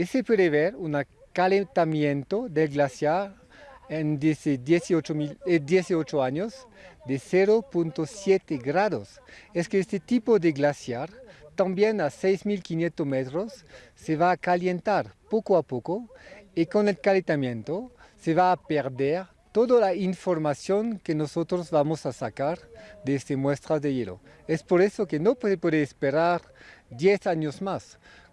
y se puede ver un calentamiento del glaciar en 18, 18 eh, años de 0.7 grados. Es que este tipo de glaciar, también a 6.500 metros, se va a calentar poco a poco y con el calentamiento se va a perder toda la información que nosotros vamos a sacar de estas muestras de hielo. Es por eso que no se puede esperar 10 años más.